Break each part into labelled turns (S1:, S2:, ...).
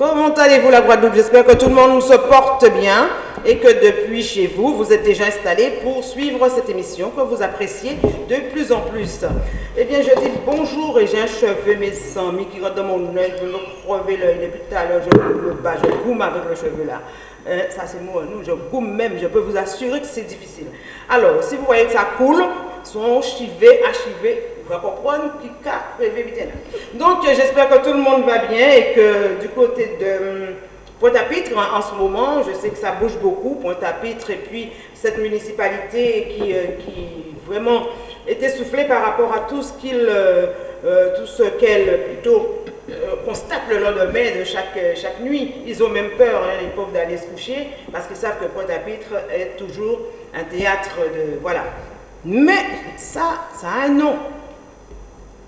S1: Comment allez-vous la Guadeloupe? J'espère que tout le monde se porte bien et que depuis chez vous, vous êtes déjà installés pour suivre cette émission que vous appréciez de plus en plus. Eh bien, je dis bonjour et j'ai un cheveu, mes amis, qui rentre dans mon œil, je me crever l'œil depuis tout à l'heure, je me bats, je goume avec le cheveu là. Euh, ça c'est moi, nous, je goume même, je peux vous assurer que c'est difficile. Alors, si vous voyez que ça coule, sont chivés, achivés, vous comprendre qui Donc, j'espère que tout le monde va bien et que du côté de hum, Pointe-à-Pitre, en ce moment, je sais que ça bouge beaucoup, Pointe-à-Pitre, et puis cette municipalité qui, euh, qui vraiment était soufflée par rapport à tout ce qu'il, euh, euh, tout ce qu'elle plutôt constate le lendemain de chaque, chaque nuit. Ils ont même peur, hein, les pauvres, d'aller se coucher parce qu'ils savent que Pointe-à-Pitre est toujours un théâtre de... Voilà. Mais ça, ça a un nom.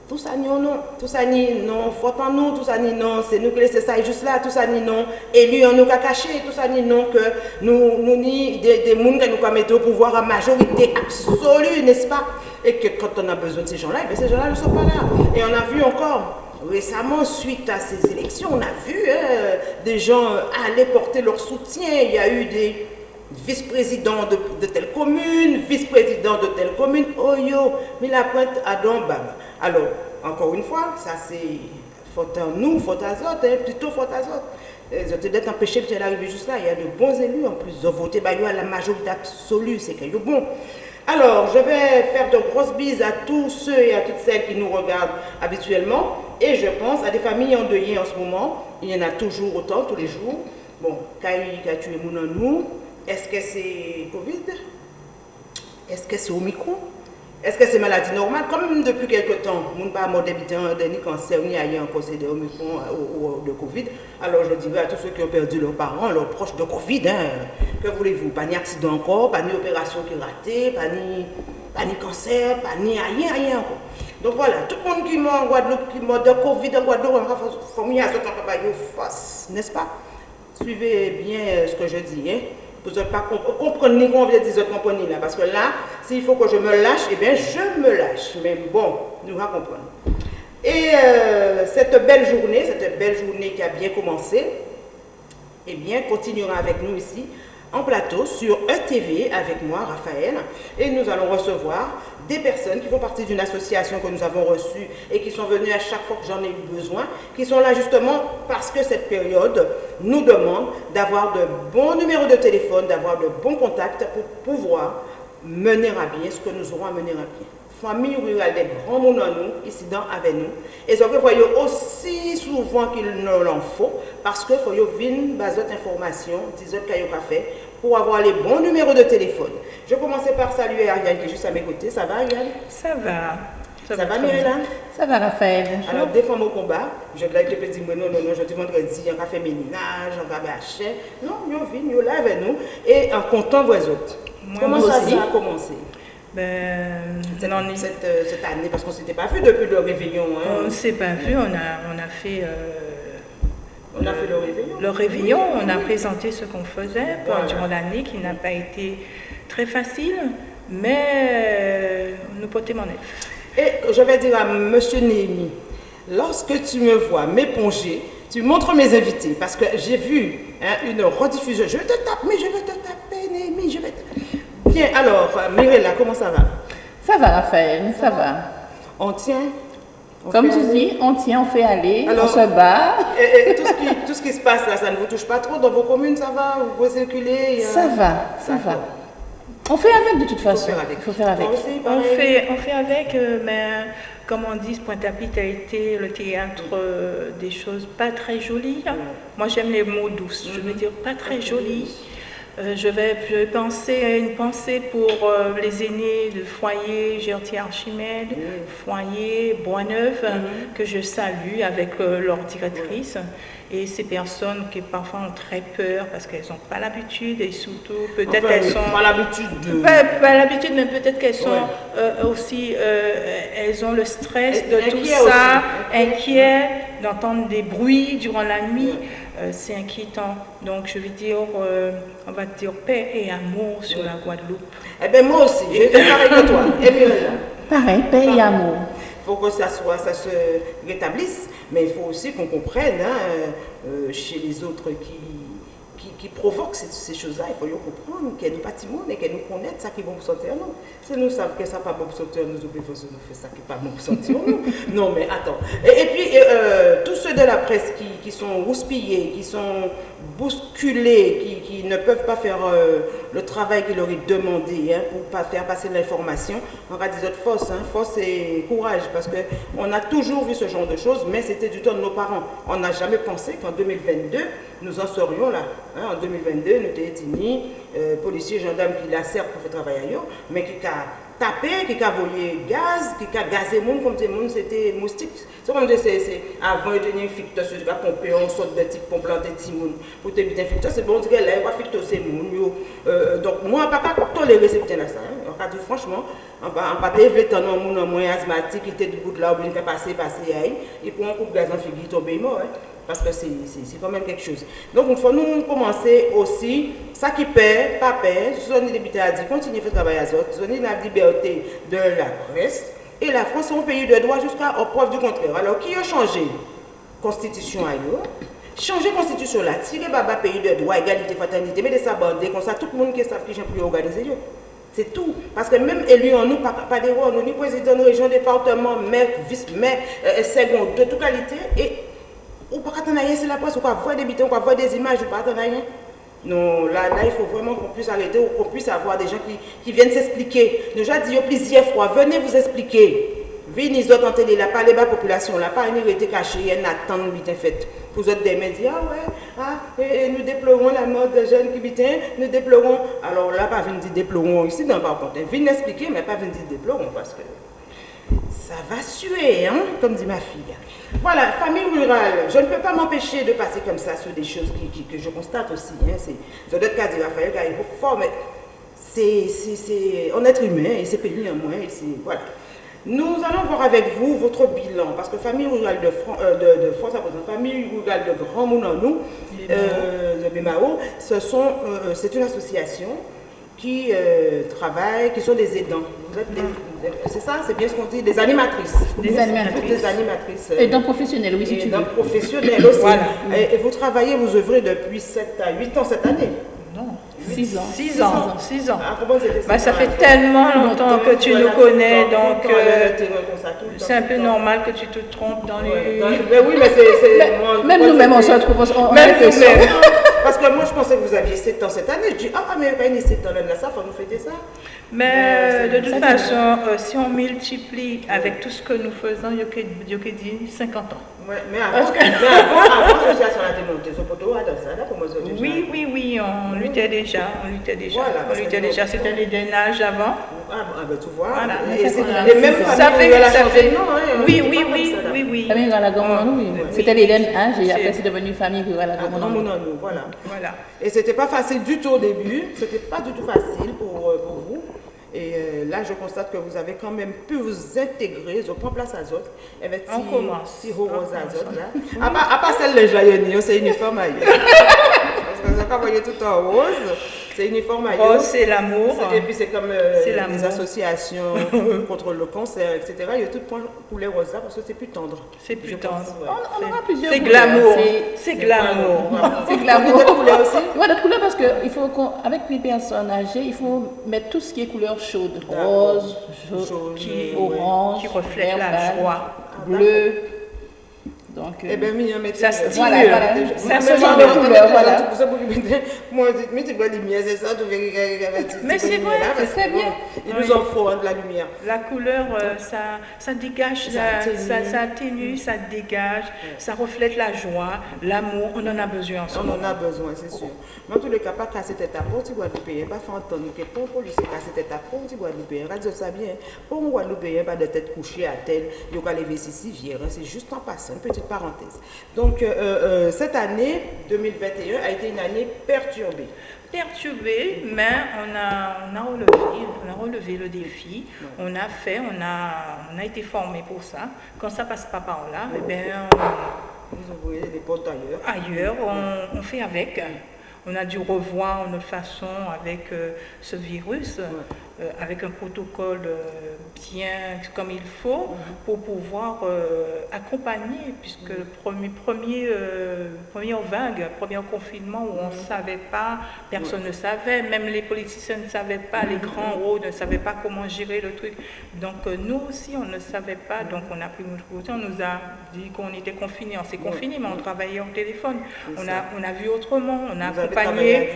S1: Tout ça ni non, tout ça ni non, faut en nous, tout ça ni non, c'est nous qui laissons ça juste là, tout ça ni non, élu en nous qu'a caché, tout ça ni non, que nous, nous ni des, des que nous mettre au pouvoir en majorité absolue, n'est-ce pas? Et que quand on a besoin de ces gens-là, eh ces gens-là ne sont pas là. Et on a vu encore récemment, suite à ces élections, on a vu hein, des gens aller porter leur soutien, il y a eu des vice-président de, telle commune, vice-président de telle commune, oh yo, mais la pointe à Dombam. Alors, encore une fois, ça c'est faute à nous, faute à autres, hein, plutôt faute à autres. Ils ont peut-être empêché de arriver juste là. Il y a de bons élus en plus. Ils ont voté bah, à la majorité absolue, c'est que bon. Alors, je vais faire de grosses bises à tous ceux et à toutes celles qui nous regardent habituellement. Et je pense à des familles endeuillées en ce moment. Il y en a toujours autant, tous les jours. Bon, Kaï a tué nous. Est-ce que c'est Covid? Est-ce que c'est Omicron? Est-ce que c'est maladie normale? Comme depuis quelque temps, nous pas mort de cancer, ni ailleurs en cause de ou, de Covid, alors je dirais à tous ceux qui ont perdu leurs parents, leurs proches de Covid, hein, que voulez-vous? Pas ni accident encore, pas ni opération qui est ratée, pas ni, pas cancer, pas ni rien, rien encore. Donc voilà, tout le monde qui mort en Guadeloupe, qui de Covid en Guadeloupe, il faut mieux à ce temps, n'est-ce pas? Suivez bien ce que je dis. Hein? Vous comprendre ni qu'on veut dire comprenez là. Parce que là, s'il faut que je me lâche, eh bien, je me lâche. Mais bon, nous allons comprendre. Et euh, cette belle journée, cette belle journée qui a bien commencé, eh bien, continuera avec nous ici en plateau sur ETV avec moi, Raphaël. Et nous allons recevoir des personnes qui font partie d'une association que nous avons reçue et qui sont venues à chaque fois que j'en ai eu besoin, qui sont là justement parce que cette période nous demande d'avoir de bons numéros de téléphone, d'avoir de bons contacts pour pouvoir mener à bien ce que nous aurons à mener à bien. Famille rurale des grands mondes en nous, ici dans avec nous. Et ce que voyez aussi souvent qu'il ne l'en faut, parce que faut venir baser information, des autres qu'il fait, pour avoir les bons numéros de téléphone. Je commencer par saluer Ariane qui est juste à mes côtés. Ça va Ariane?
S2: Ça va.
S1: Ça, va, Myriam
S2: Ça va Raphaël.
S1: Alors, des femmes au combat, je te non, non, non, je te vendredi, on va faire ménage, on va acheter. Non, nous venons, nous là avec nous et en comptant vos autres. Comment ça, a commencé?
S2: Ben,
S1: cette, euh, cette, année, parce qu'on ne s'était pas vu depuis le réveillon. Hein.
S2: On ne s'est pas vu, on a, on a fait... Euh,
S1: on a fait le réveillon.
S2: Le réveillon, on a présenté ce qu'on faisait durant l'année qui n'a pas été très facile, mais euh, nous portons mon
S1: Et je vais dire à M. Némi, lorsque tu me vois m'éponger, tu montres mes invités, parce que j'ai vu hein, une rediffusion. Je te taper, mais je vais te taper, Némi, je vais te... Bien, alors, Mirella, comment ça va?
S2: Ça va, Raphaël, ça va.
S1: On tient
S2: comme tu dis, on tient, on fait aller, on se bat.
S1: Et, tout, ce qui, tout, ce qui, se passe là, ça ne vous touche pas trop? Dans vos communes, ça va? Vous pouvez circuler
S2: Ça va, ça va. On fait avec de toute façon. Il faut faire avec. on, fait, on fait avec, euh, mais comme on dit, Pointe-à-Pitre a été le théâtre euh, des choses pas très jolies. Moi, j'aime les mots douces. Je veux dire pas très jolies. Euh, je, vais, penser à une pensée pour euh, les aînés de foyer Gertier Archimède, foyer Boisneuf, mm-hmm. que je salue avec euh, leur directrice. Et ces personnes qui parfois ont très peur parce qu'elles n'ont pas l'habitude et surtout peut-être qu'elles sont...
S1: Pas l'habitude
S2: Pas, l'habitude, mais peut-être qu'elles sont aussi... elles ont le stress de tout ça, inquiets d'entendre des bruits durant la nuit. Euh, c'est inquiétant. Donc je vais dire, euh, on va dire paix et amour sur la Guadeloupe.
S1: Eh bien moi aussi, été pareil que toi. Et
S2: Pareil, paix et amour.
S1: faut que ça, soit, ça se rétablisse, mais il faut aussi qu'on comprenne hein, euh, chez les autres qui qui, provoque ces, choses-là, il faut le comprendre, qu'elle nous bâtiment et qu'elle nous connaît, ça qui bon sortir nous. Si nous savons que ça n'est pas bon pour sortir nous, oublions que nous fait ça qui n'est pas bon nous. Non, mais attends. Et, puis, euh, ceux de la presse qui, qui sont rouspillés, qui sont bousculés, qui, qui ne peuvent pas faire euh, le travail qu'il leur est demandé hein, pour pas faire passer l'information, on va dire force, hein, force et courage, parce qu'on a toujours vu ce genre de choses, mais c'était du temps de nos parents. On n'a jamais pensé qu'en 2022, nous en serions là. Hein. en 2022, nous étions euh, policiers, gendarmes qui la servent pour faire travailler ailleurs, mais qui a qui a volé gaz, qui a gazé monde comme monde c'était moustique. C'est comme c'est avant de tenir ficteur, tu vas pomper on sorte de type pompe planter monde pour te mettre ficteur, c'est bon, dire là, il va ficteur c'est monde. Euh, donc moi, pas tolérer ce petit là ça. Hein. On dit franchement, on va pas élever tant monde moins asthmatique qui était du bout de là, obligé passer, passer, et pour un coup de gaz en figure, tomber mort. Parce que c'est quand même quelque chose. Donc, il faut nous commencer aussi, ça qui paie, pas paie, zone député a dit, continuez à travailler à zone, zone la liberté de la presse, et la France est un pays de droit jusqu'à preuve du contraire. Alors, qui a changé? Constitution ailleurs Changer constitution là, tirer baba pays de droit, égalité, fraternité, mais de s'aborder comme ça, tout le monde qui savent qui j'ai pu organiser. C'est tout. Parce que même élu en nous, pas, pas des rois, nous, ni président de région, département, maire, vice-maire, euh, de toute qualité, et ou pas attendre rien c'est la presse, ou pas voir des bitons, ou pas voir des images, ou pas rien. Non, là, là, il faut vraiment qu'on puisse arrêter ou qu'on puisse avoir des gens qui, qui viennent s'expliquer. Nous avons dit plusieurs fois, venez vous expliquer. Venez autres en télé, là, pas les bas population, là, pas une été cachée, a une attente bien faite. Pour autres des médias, ouais, ah, et, nous déplorons la mort des jeunes qui habitent, nous déplorons. Alors là, pas venir dire déplorons ici, non, par contre, venez expliquer, mais pas venir dire déplorons, parce que ça va suer, hein, comme dit ma fille. Voilà, famille rurale. Je ne peux pas m'empêcher de passer comme ça sur des choses que je constate aussi. Hein. C'est d'autres cas de Raphaël qui est fort, mais c'est en être humain et c'est pénible à moins. Voilà. Nous allons voir avec vous votre bilan, parce que Famille Rurale de, euh, de, France, Famille Rurale de Grand Mounanou, euh, de Bémao, euh, c'est une association qui euh, travaillent, qui sont des aidants. C'est ça, c'est bien ce qu'on dit, des animatrices.
S2: Des animatrices.
S1: Des animatrices.
S2: Euh, aidants professionnels, oui, si tu
S1: veux. professionnels aussi. Voilà. Et, vous travaillez, vous œuvrez depuis 7 à 8 ans cette année?
S2: Non. 6 ans. 6 ans. 6 ans.
S1: Ah,
S2: bah, ça fait tellement longtemps que tu nous connais, donc euh, c'est un peu normal que tu te trompes dans les...
S1: Mais oui, mais c'est...
S2: Même nous-mêmes, on se retrouve...
S1: Même nous-mêmes. Parce que moi, je pensais que vous aviez 7 ans cette année. Je dis, ah, mais a 7 ans, là, ça, faut nous fêter ça.
S2: Mais de toute façon, euh, si on multiplie avec tout ce que nous faisons, il y a dit 50 ans.
S1: Ouais, mais avant, que... mais
S2: Oui, oui, oui, on luttait déjà, on luttait déjà. On luttait déjà, c'était les drainages avant.
S1: Ah, ah ben tu vois, voilà.
S2: et, même ça fait, ça fait, non, hein, oui, oui, oui, oui, oui.
S3: Famille Galagamon, oui. C'était les drainages, et après c'est devenu famille Galagamon.
S1: Voilà. voilà. Et c'était pas facile du tout au début, c'était pas du tout facile pour, euh, pour vous. Et euh, là, je constate que vous avez quand même pu vous intégrer, je prends place à Zot.
S2: Et bien, on commence.
S1: Si rose à Zot, là. À part, à part celle de Joyeux c'est uniforme ailleurs. Parce que vous avez voyé tout en rose. C'est uniforme
S2: Oh, c'est l'amour.
S1: Et puis c'est comme euh, les associations contre le cancer, etc. Il y a tout point couleur rosa parce que c'est plus tendre.
S2: C'est plus tendre.
S3: On, aura plusieurs
S2: C'est glamour. C'est glamour.
S3: C'est glamour. D'autres couleurs aussi Oui, d'autres couleurs parce faut qu'avec les personnes âgées, il faut mettre tout ce qui est couleur chaude. Rose, jaune, orange,
S2: qui reflète la joie.
S3: Bleu.
S1: Donc, eh bien,
S2: ça
S1: stimule.
S2: Voilà,
S3: voilà. Ça se change de couleur, voilà.
S1: Moi, mais tu vois la lumière, c'est ça, tu
S2: Mais c'est vrai, c'est bien.
S1: Il nous en faut de la lumière.
S2: La couleur, euh, ça, ça dégage, ça, ça, atténue, ça dégage, ça reflète la joie, l'amour, on en a besoin en ce
S1: On en a besoin, c'est sûr. Mais en tous les cas, pas casser tête à peau, tu vois, nous pas faire entendre que pour police casser tête à peau, tu payer. Radio ça bien. Pour payer pas de tête couchée à tel, il y a lever ici, c'est juste en passant, une petite parenthèse. Donc, euh, euh, euh, cette année 2021 a été une année perturbée.
S2: Perturbée, mais on a, on a, relevé, on a relevé le défi, on a fait, on a, on a été formé pour ça. Quand ça passe pas par là, eh bien,
S1: Vous envoyez les portes ailleurs.
S2: Ailleurs, on, on fait avec on a dû revoir notre façon avec ce virus. Euh, avec un protocole euh, bien comme il faut mhm. pour pouvoir euh, accompagner, puisque le premier, premier, première vague, premier confinement où on ne mhm. savait pas, personne ne savait, même les politiciens ne savaient pas, les mhm. grands hauts ne savaient pas comment gérer le truc. Donc nous aussi, on ne savait pas, donc on a pris notre on nous a dit qu'on était confinés, on s'est confinés, mais on travaillait au téléphone, on a, on a vu autrement, on a accompagné,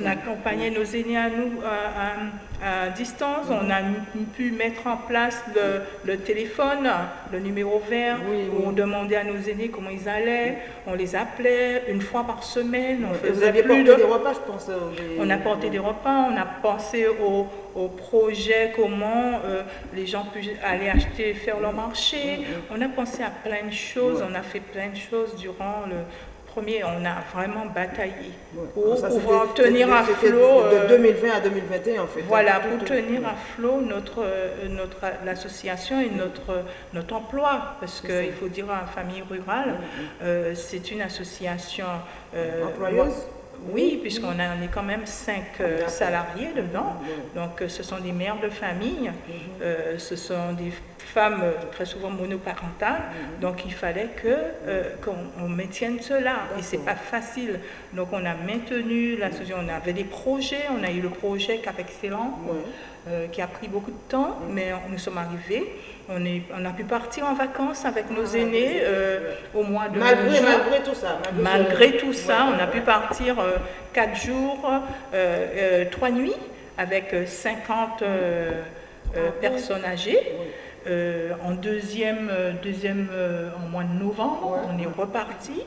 S2: on a accompagné nos aînés à nous à, à distance, on a pu mettre en place le, téléphone, le numéro vert, où on demandait à nos aînés comment ils allaient, on les appelait une fois par semaine.
S1: On vous aviez porté des repas, je pense. Euh,
S2: on a porté des repas, on a pensé au, projet, comment euh, les gens puissent aller acheter, faire leur marché. On a pensé à plein de choses, on a fait plein de choses durant le, premier, on a vraiment bataillé pour pouvoir tenir à flot.
S1: De 2020 euh, à 2021, en fait.
S2: Voilà, pour tenir à flot notre, euh, notre, l'association et notre, notre emploi. Parce qu'il faut dire à la famille rurale, mm. Euh, c'est une association.
S1: Employeuse
S2: oui, puisqu'on on est quand même cinq salariés dedans. Donc, ce sont des mères de famille, mm-hmm. ce sont des femmes euh, très souvent monoparentales, mhm. donc il fallait que euh, qu'on maintienne cela et c'est pas facile. Donc on a maintenu la on avait des projets, on a eu le projet Cap Excellent euh, qui a pris beaucoup de temps, mais nous sommes arrivés. On, est, on a pu partir en vacances avec nos ah, aînés au mois de
S1: malgré, malgré tout ça.
S2: Malgré, tout ça, on a pu partir quatre jours, trois nuits avec 50 ah, personnes âgées. Euh, en deuxième, euh, deuxième euh, en mois de novembre, on est reparti.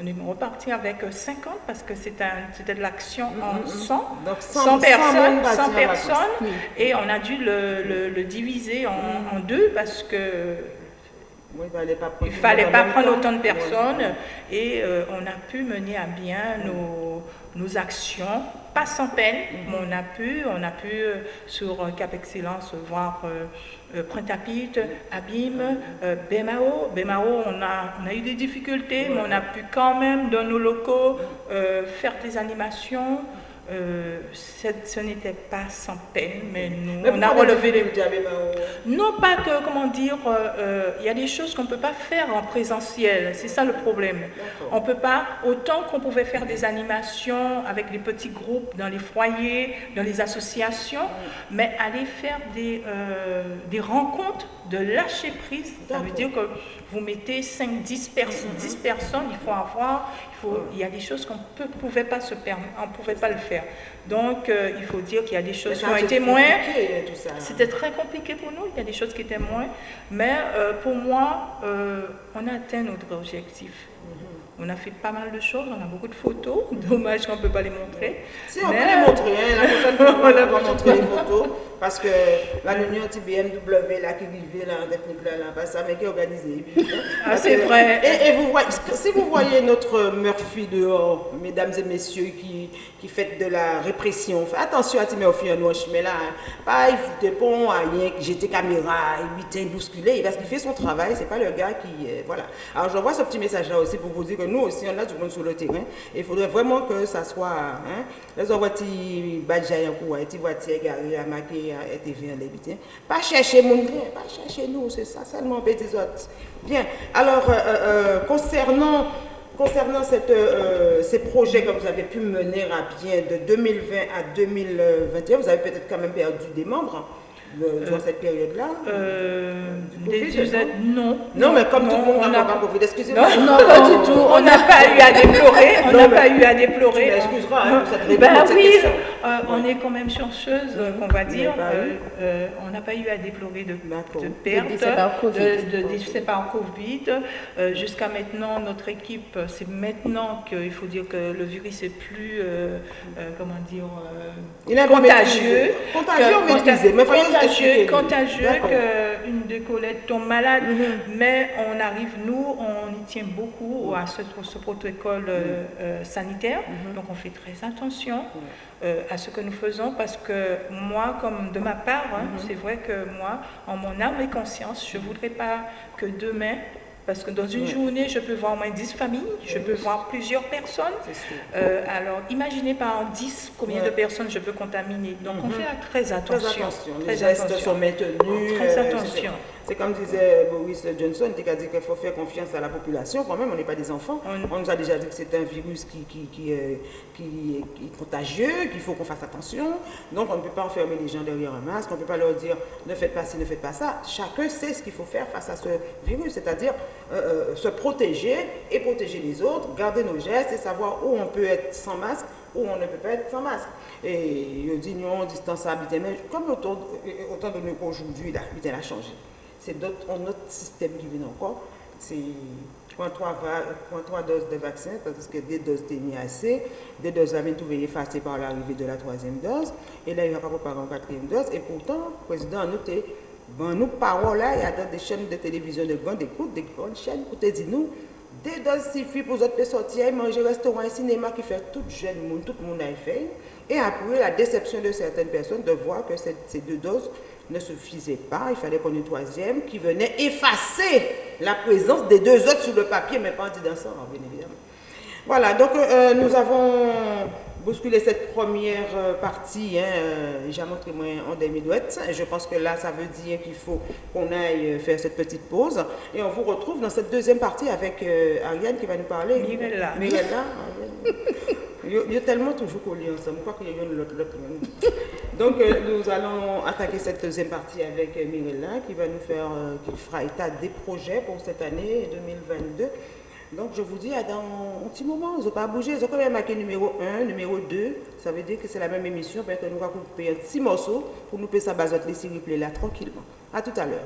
S2: On est reparti avec 50 parce que c'était de l'action en 100, mm-hmm. Donc 100, personnes, 100 personnes et on a dû le, le, diviser en, mm-hmm. en, deux parce que il ne fallait pas prendre, autant de personnes et on a pu mener à bien nos, nos actions pas sans peine, mais on a pu, on a pu sur Cap Excellence voir euh, Printapit, Abîme, euh, Bemao. Bemao, on a, on a eu des difficultés, mais on a pu quand même, dans nos locaux, euh, faire des animations. Euh, ce n'était pas sans peine, mais nous, on a relevé les... Non, pas que, comment dire, euh, euh, il y a des choses qu'on ne peut pas faire en présentiel, c'est ça le problème. On ne peut pas, autant qu'on pouvait faire des animations avec des petits groupes dans les foyers, dans les associations, mais aller faire des, des rencontres de lâcher prise, ça veut dire que vous mettez 5, 10, 10 personnes, il faut avoir, il, faut, il y a des choses qu'on ne pouvait pas se permettre, on pouvait pas le faire. Donc, euh, il faut dire qu'il y a des choses qui ont été moins. C'était très compliqué pour nous, il y a des choses qui étaient moins. Mais euh, pour moi, euh, on a atteint notre objectif. On a fait pas mal de choses, on a beaucoup de photos. Dommage qu'on ne peut pas les montrer.
S1: Si, on peut les montrer. Hein. La prochaine fois, on va montrer les photos. Parce que la réunion BMW là, qui vivait là, en technique là, là ça, mais qui est organisée.
S2: Ah, c'est vrai.
S1: Et, vous voyez, si vous voyez notre Murphy dehors, mesdames et messieurs, qui, qui fait de la répression, faites attention à en noche, mais là, hein, pas il fout bon, rien, j'étais caméra, il bousculé, parce qu'il fait son travail, c'est pas le gars qui. Euh, voilà. Alors j'envoie ce petit message là aussi pour vous dire que nous aussi, on a du monde sur le terrain. il faudrait vraiment que ça soit. Hein, les voitures, badjaï en cours, garées à maquiller été bien l'éviter. Pas chercher mon pas chercher nous, c'est ça seulement des autres. Bien, alors euh, euh, euh, concernant, concernant cette, ces projets que vous avez pu mener à bien de 2020 à 2021, vous avez peut-être quand même perdu des membres dans cette période-là
S2: euh, non.
S1: Non, mais comme tout le monde n'a pas Covid, excusez-moi.
S2: Non, pas du tout. On n'a pas eu à déplorer. On n'a pas eu à déplorer.
S1: Excuse-moi, hein,
S2: cette ben, oui, euh, on est quand même chanceuse, on va dire. Euh, on n'a pas eu à déplorer de, de pertes, de décès par Covid. Jusqu'à maintenant, notre équipe, c'est maintenant qu'il faut dire que le virus est plus, comment dire, contagieux.
S1: Contagieux, mais
S2: contagieux, contagieux qu'une des collègues tombe malade, mhm. mais on arrive, nous, on y tient beaucoup à ce, protocole euh, euh, sanitaire, mhm. donc on fait très attention euh, à ce que nous faisons parce que moi, comme de ma part, hein, mhm. c'est vrai que moi, en mon âme et conscience, je ne voudrais pas que demain, Parce que dans une journée, je peux voir au moins 10 familles, je peux voir plusieurs personnes. Euh, alors, imaginez par 10 combien de personnes je peux contaminer. Donc, on mhm. fait très attention. Très attention.
S1: Les gestes sont maintenus.
S2: Très euh, attention.
S1: C'est comme disait Boris Johnson, qui a dit qu'il faut faire confiance à la population. Quand même, on n'est pas des enfants. On, nous a déjà dit que c'est un virus qui, qui, qui, qui, est contagieux, qu'il faut qu'on fasse attention. Donc, on ne peut pas enfermer les gens derrière un masque. On ne peut pas leur dire ne faites pas ci, ne faites pas ça. Chacun sait ce qu'il faut faire face à ce virus, c'est-à-dire euh, euh, se protéger et protéger les autres, garder nos gestes et savoir où on peut être sans masque, où on ne peut pas être sans masque. Et je dis non, distance mais comme autant, de nous qu'aujourd'hui, la a changé c'est un autre système qui vient encore. C'est 0.3 doses de vaccin, parce que des doses étaient assez, des doses avaient tout effacées par l'arrivée de la troisième dose, et là, il n'y a pas préparé une quatrième dose, et pourtant, le président a noté, bon, nous parlons là, il y a des chaînes de télévision de grande écoute, des grandes chaînes, écoutez, dis-nous, des doses suffisent pour autres sortir, manger, restaurant et cinéma qui fait tout jeune tout le monde a fait. Et après, la déception de certaines personnes de voir que ces deux doses ne suffisait pas, il fallait qu'on ait une troisième qui venait effacer la présence des deux autres sur le papier, mais pas en ça, bien évidemment. Voilà, donc euh, nous avons bousculé cette première euh, partie, hein, euh, j'ai montré moi en demi-douette, et je pense que là, ça veut dire qu'il faut qu'on aille faire cette petite pause, et on vous retrouve dans cette deuxième partie avec Ariane qui va nous parler.
S2: Mirella.
S1: Mirella. Il y a tellement toujours collés ensemble, je crois qu'il y a une l'autre. Donc, euh, nous allons attaquer cette deuxième partie avec euh, Mirella qui va nous faire, euh, qui fera état des projets pour cette année 2022. Donc, je vous dis, à dans un petit moment, ils n'ont pas bougé. Ils ont quand même marqué numéro 1, numéro 2. Ça veut dire que c'est la même émission, parce que nous allons couper un petit morceau pour nous faire sa basotte les s'il là tranquillement. À tout à l'heure.